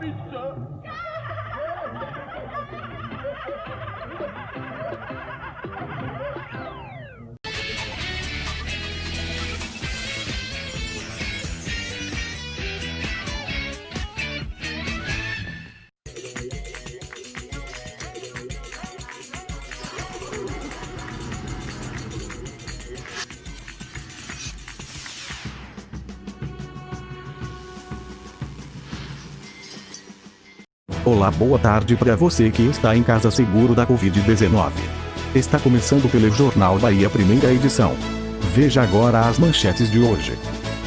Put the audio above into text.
bicha. Olá, boa tarde para você que está em casa seguro da Covid-19. Está começando pelo Jornal Bahia, primeira edição. Veja agora as manchetes de hoje.